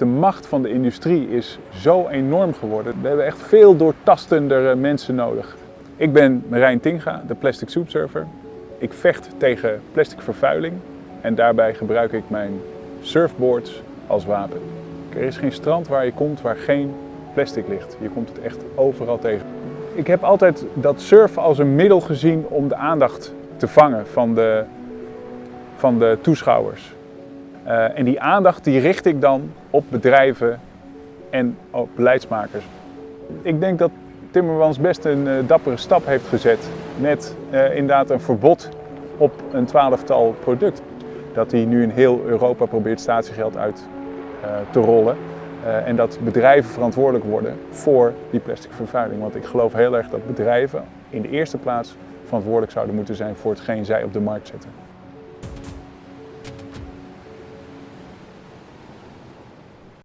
De macht van de industrie is zo enorm geworden. We hebben echt veel doortastendere mensen nodig. Ik ben Marijn Tinga, de Plastic Soup Surfer. Ik vecht tegen plastic vervuiling en daarbij gebruik ik mijn surfboards als wapen. Er is geen strand waar je komt waar geen plastic ligt. Je komt het echt overal tegen. Ik heb altijd dat surfen als een middel gezien om de aandacht te vangen van de, van de toeschouwers. Uh, en die aandacht die richt ik dan op bedrijven en op beleidsmakers. Ik denk dat Timmermans best een uh, dappere stap heeft gezet met uh, inderdaad een verbod op een twaalftal product. Dat hij nu in heel Europa probeert statiegeld uit te rollen. en dat bedrijven verantwoordelijk worden voor die plastic vervuiling. Want ik geloof heel erg dat bedrijven in de eerste plaats verantwoordelijk zouden moeten zijn voor hetgeen zij op de markt zetten.